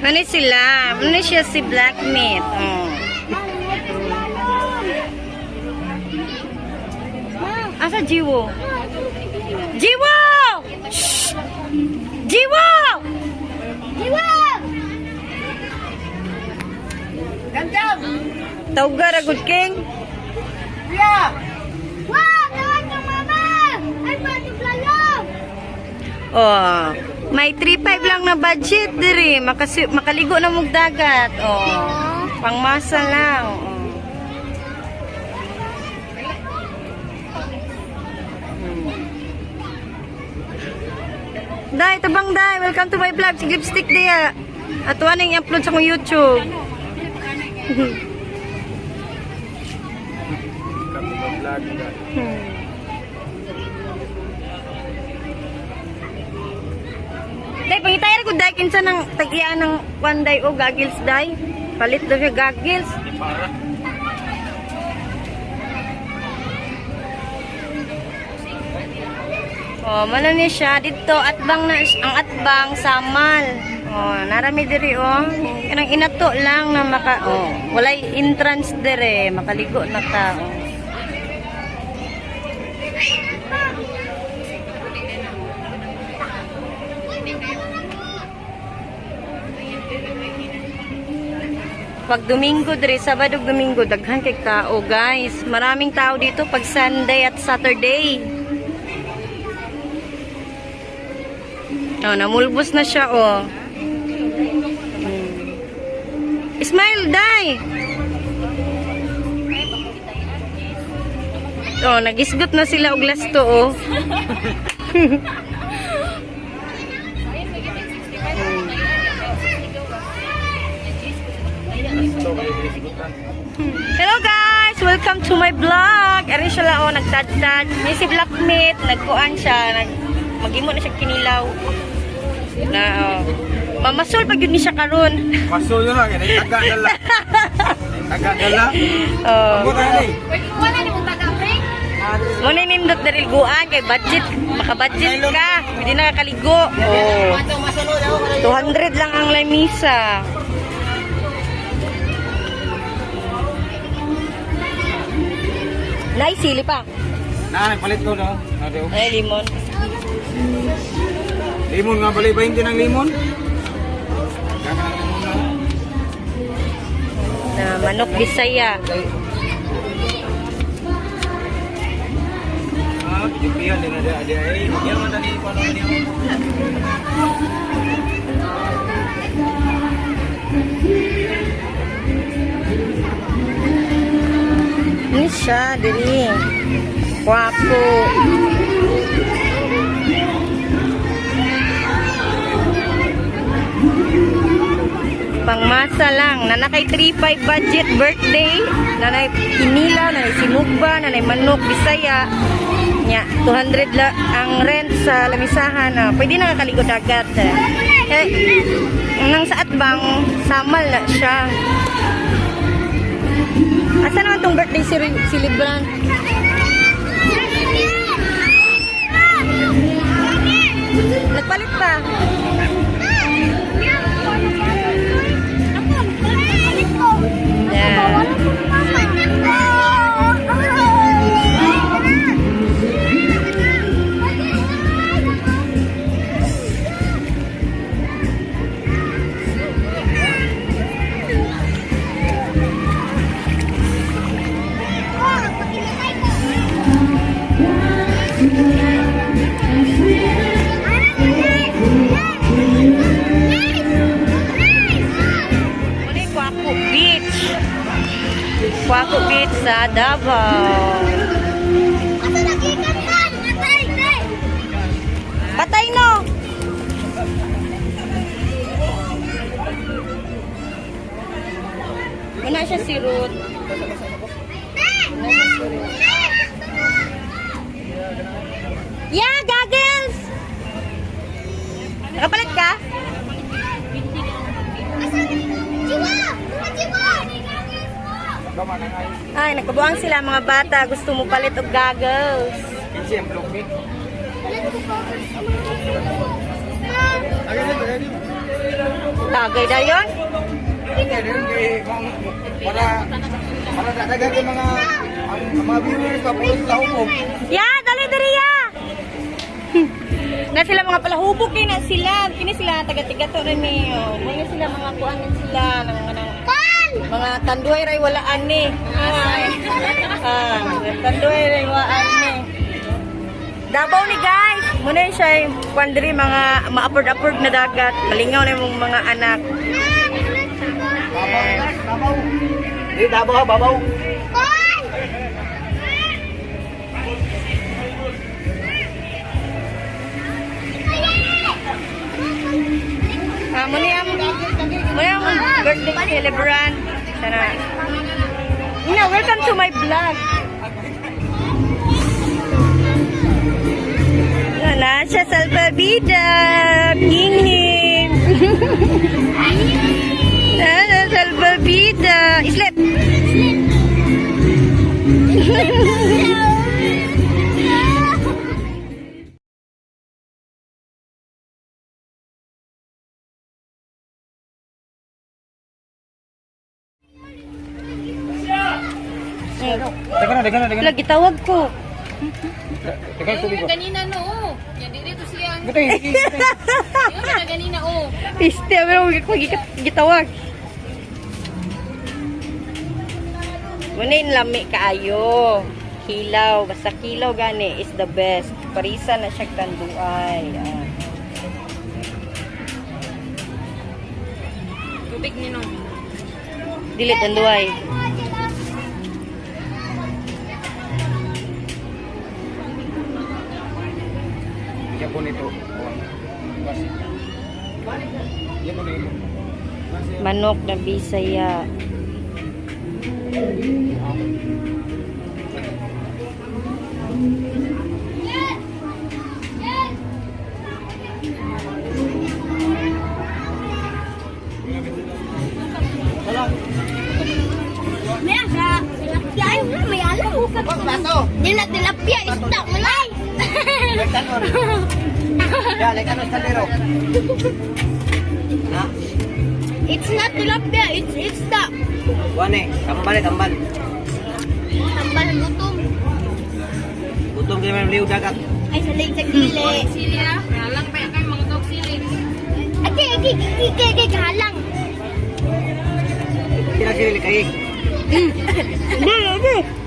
Ano sila? Ano siya si Black Meat? Oh. Asa Jiwo? Jiwo! Shh! Jiwo! Diwa! Gandam! Tawga ra good king. Yeah! Wow! Tawag ng mama! Ay, pati plalo! Oh, may 3.5 lang na budget diri. Makasi makaligo na mong dagat. Oh. Pangmasa lang. Oh. Hmm. Day, tabang day. Welcome to my vlog. Si Lipstick dia. At waning i-upload sa kong YouTube. Hmm. Day, pangitay ra ko day kinsa ng tagian ng one day o goggles day. Palit daw siya goggles. Oh, mana siya dito atbang na ang atbang samal. Oh, narami diri oh. Kanang inato lang na maka oh, walay entrance dire, makaligo na ta. Pag Domingo dire, Sabado Domingo daghan kay tao, guys. Maraming tao dito pag Sunday at Saturday. Oh, namulbos na siya, oh. Hmm. Smile, day! Oh, nagisgot na sila og lasto, oh. Hello guys! Welcome to my vlog! Ari siya lang, oh, nagtad-tad. May si Black Meat, nagkuan siya, nag magimo na siya kinilaw. Na, oh. Mamasol pag yun ni siya karon. Maso yun lang, yan. Taga na lang. Taga na lang. Oh. Ako na ni. Pwede mo wala ni mong taga-break? Muna nindot na guan kay budget. Maka-budget ka. Hindi na kakaligo. Oh. 200 lang ang lamisa. Nay, sili pa. Na, nagpalit ko no. Nado. Ay, limon. Limon nga bali ba hindi ng limon? Na manok bisaya. Ah, pijupian din ada ada ay. Yan man tadi paano niya. Ini siya, diri. Wapo. Pangmasa lang. Nanakay 3-5 budget birthday. Nanay hinila, nanay sinugba, nanay manok, bisaya. Nya, 200 la ang rent sa lamisahan. Ah. Pwede na kakaligo dagat. Eh, eh nang sa atbang, samal na siya. Asa naman tong birthday si, si Libran? Nagpalit pa. Sa Davao. Patay no! Muna siya si Ruth. Yeah, goggles! Nakapalit ka? Ay, nagkabuang sila mga bata. Gusto mo palit og goggles. Kinsi ang block na. Tagay na yun? Para para dadagan yung mga ang, mga viewers pa puro sila humog. Ya, dali dali ya. na sila mga palahubog kay na sila. Kini sila taga-tiga to rin ni. Oh. Mga sila mga kuan na sila ng mga mga tanduay ray walaan ni. Ay. Ah, tanduay ray walaan ni. Dabaw ni guys. Muna siya yung kuan diri mga ma-upward-upward na dagat. Malingaw na yung mga anak. Babaw, babaw. Di dabaw ha, babaw. Ah, muna muna yung birthday celebrant. Sana. Ina, welcome to my vlog. Wala siya sa Alpabida. Nginging. Wala sa Alpabida. Islip. Teka na, teka na, na. Lagi tawag ko. Na, tubig ko. Ganina no, oh. Yan dito siya. Gutay, gutay. Yung na ganina oh. Piste, pero ko gitawag. Muna yung lami kaayo. Kilaw. Basta kilaw gani is the best. Parisa na siya tanduay. Ah. Tubig ni no. Dili tanduay. Yan po nito. Yan po nito. Manok na bisaya. Meron sa tilapia. Ay, may alam mo ka. Nila tilapia, isda, malay. Ya, leka na sa lero. Ha? It's not tilapia, it's isda. Wane, kambal, kambal. Tambal gutom. Gutom kayo may liw dagat. Ay, salig sa gili. Sili ah. Nalang pa yan kayo mga tawag sili. Ate, ate, ate, ate, galang. Kira sila kayo. Hindi, hindi.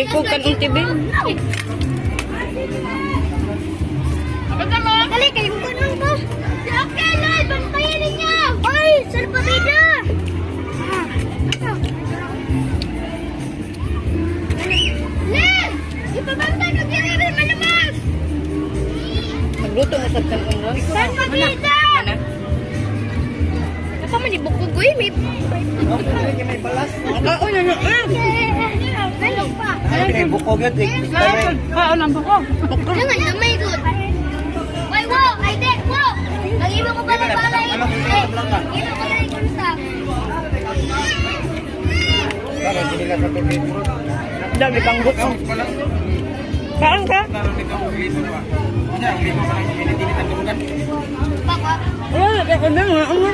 Tilikog kan ang TV. Dali, kayo ko nang. Okay, Lord, bantayan ninyo. Oy, salpabida. Len, ipabantay ko diri rin malamas. Magluto na sa kan umron. Salpabida. Apa man ibukog ko may May balas. Kaon na na. Ano pa? Ay, bukog yun. Kaon ang bako. Jangan damay ko. Wait, wow, ay de, wow. Ang iba ko pala balay. Ano, Eh, ano, ano, ito ko lang kunsa. Dami kang buko. Kaon ka? Karon dito ang lito pa. Yan, ang lito pa ng pinitili ng tulugan. Baka. Wala, kaya na nga. Ano?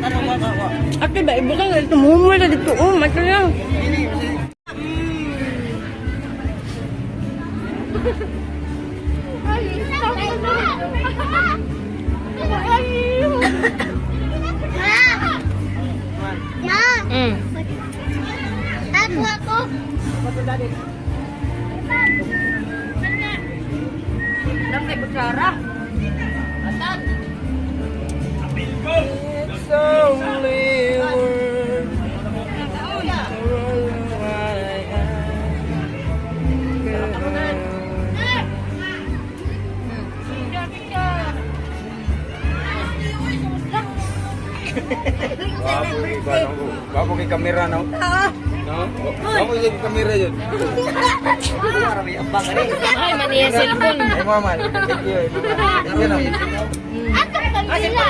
Ano ba ba? Ate ba, ibo ka nga. Tumumul na dito. Oh, mato lang. Kamera no. Ah, No? Kamu yung kamera yun. Ay, maniya cellphone. Ay, mama. Thank you. Yan o. Ato kanila.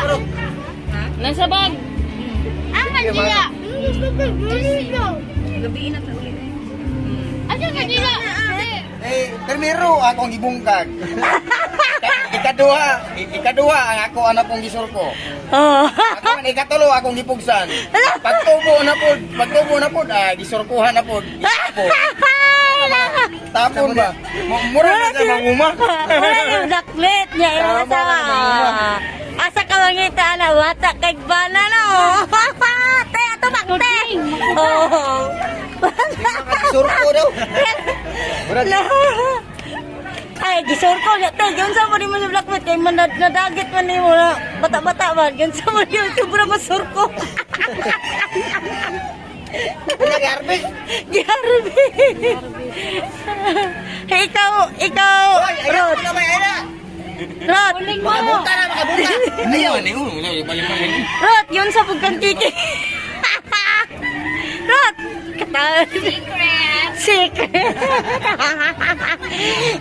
Nasa bag. Ang kanila. Gabi na ta ulit. Ato kanila. Eh, primero, ako ang gibungkag. Ikaduha, i- ikaduha ang ako anak pong gisurko. Oh. Ako man ikatulo akong gipugsan. Pagtubo na pod, pagtubo na pod, ah, gisurkuhan na pod. Tapon ba? Mu- Mura na sa manguma. Wala yung daklit niya asawa. tama. Asa ka mangita na wata kay bana no. Te ato bakte. Oh. Surko daw. Mura Ay, gisor ko niya. Te, yun sa mo ni mo sa blackwood. Kay man nad- nadagit man ni mo na bata-bata man. Yun sa mo yun. Sobra masurko. Nag-harvest. Garbi. ikaw, ikaw, Rod. na may ana. Rod. Makabuta na, makabuta. Ayaw, ano yun? Wala, balik mo rin. Rod, yun sa pagkan kiki. Rod. Kata. Secret. Secret.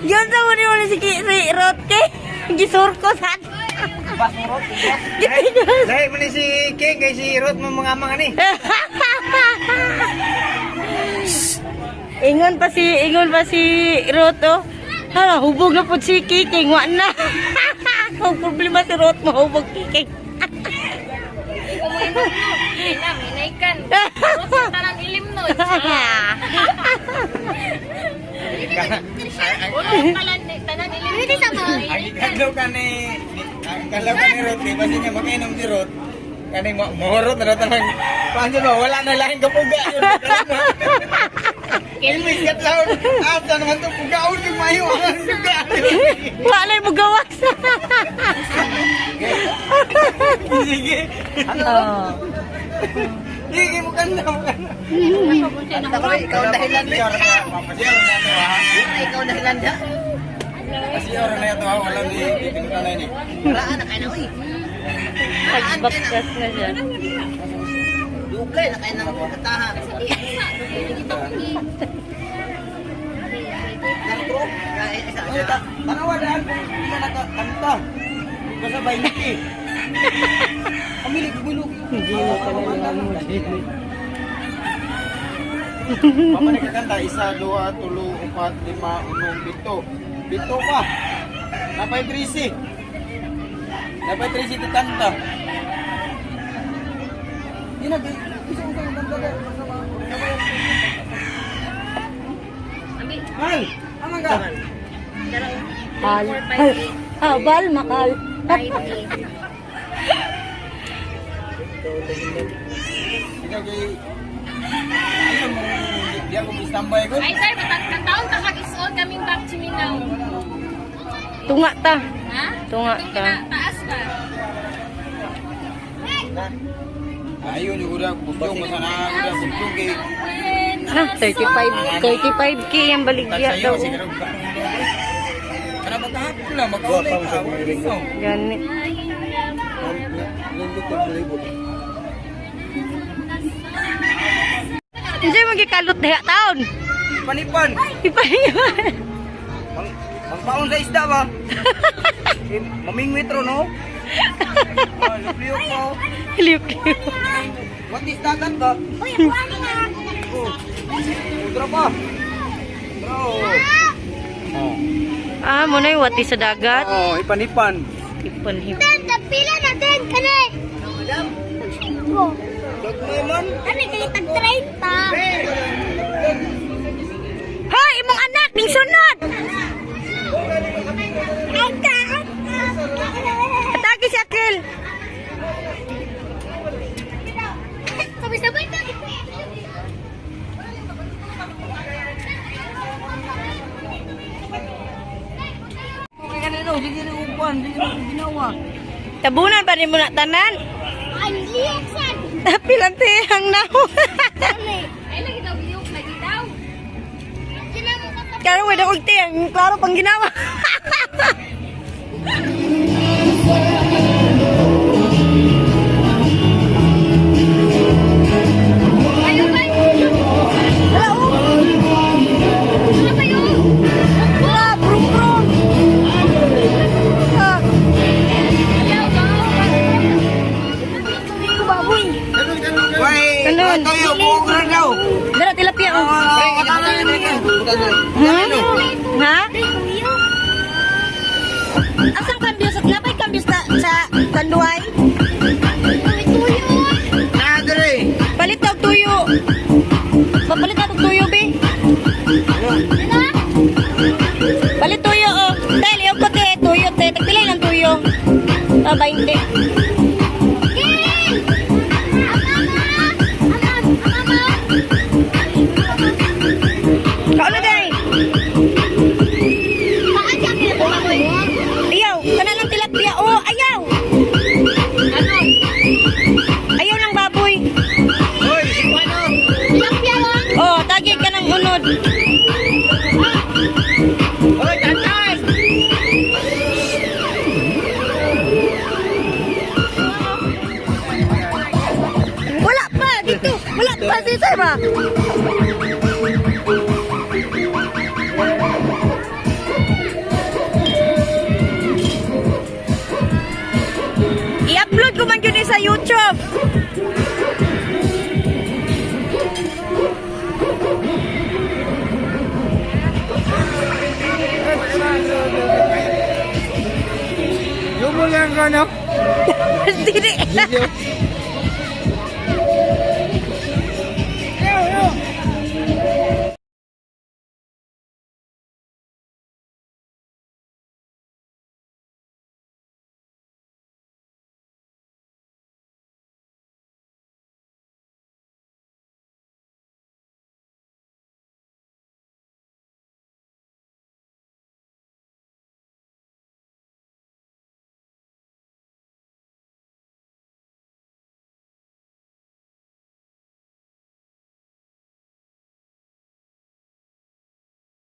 yun sa muli muli si, Ki- si Rod ke. Gisur ko sa. Dahil mo si King kay si Ruth mo mga mga ni. Ingon pa si, ingon pa si Rod oh. Hala, hubog na po si Kiking, wa na. Kung problema si Rod, mahubog Kiking. Umuwi mo. Ay na, minaykan. Tapos Ang ikadlaw ka ni ang ikadlaw ka ni Ruth, di ba siya makainom si Ruth? Kani mo mohorot na daw tanang paano ba wala na lahing kapuga yun. Kilmis kat laon. Asa naman to pugaon kay mayo ang suga. Wala mo gawas. Sige. oh. Sige mo kanda mo kanda. Ikaw dahilan ni. Papasyaw na. Ikaw na hilanda. Pasyaw na to ha. Wala ni pinutan na ni. Raan na kayo na, uy. Nagbaktas na siya. Dugay na kayo ng kataha. Tanawadaan ko hindi na nakakanta. Kasabay niki. Kamilig bulog. Hindi mo talaga mo. Papa nagkakanta, isa, dua, tulo, upat, lima, unong, pito. Pito pa. Napay trisi. Napay trisi ti kanta. Yun na, di- isa ko kang kanta. Hal! Amang ka? Hal. Hal. Habal, makal. Ikaw kay... Ayun di ako ko. Ay, sir, matang taon ta kag-isuon kaming back to Mindanao. Tunga ta. Ha? Tunga kina- Taas ba? Ayun yung udah, bustong mo sana, udah bustong kay... Ha, 35, 35k yung baligya daw. Karong Kana magkahapon lang, magkaulay ka. Ganit. Hindi mo gikalot na taon. Panipan. Ipahingan. Ang, ang paon sa isda ba? eh, mamingwit ro, no? Ah, lupliyo ko. Liw-liw. What is dagat ba? Uy, buwan nga. Oh. Udra pa. Bro. Oh. Ah, mo na yung wati sa dagat. Oh, ipanipan. Ipon-hip. Ten, tapila na ten, kanay. Oh, Dagmay kani kay tag 30. Hoy, imong anak, ning sunod. Ka. Atake si Akil. Sabay-sabay ginawa. Tabunan pa rin mo na tanan. Ang liyak sad. Pilante ang naho. Ay, lagi daw biyok, lagi daw. Sila mo ka Kaya wala kong tiyang, klaro pang ginawa. Hmm? Ha? Asang kambyo sa napay kambyo sa sa tanduay? Nadre. Palit daw tuyo. Papalit na tuyo, be. Palit tuyo, oh. Dahil yung kote, tuyo, te. Tagpilay ng tuyo. Ah, 20. Wala pa si sir ba? I-upload ko man yun eh sa YouTube. Yung mo lang ano? Dili. Video.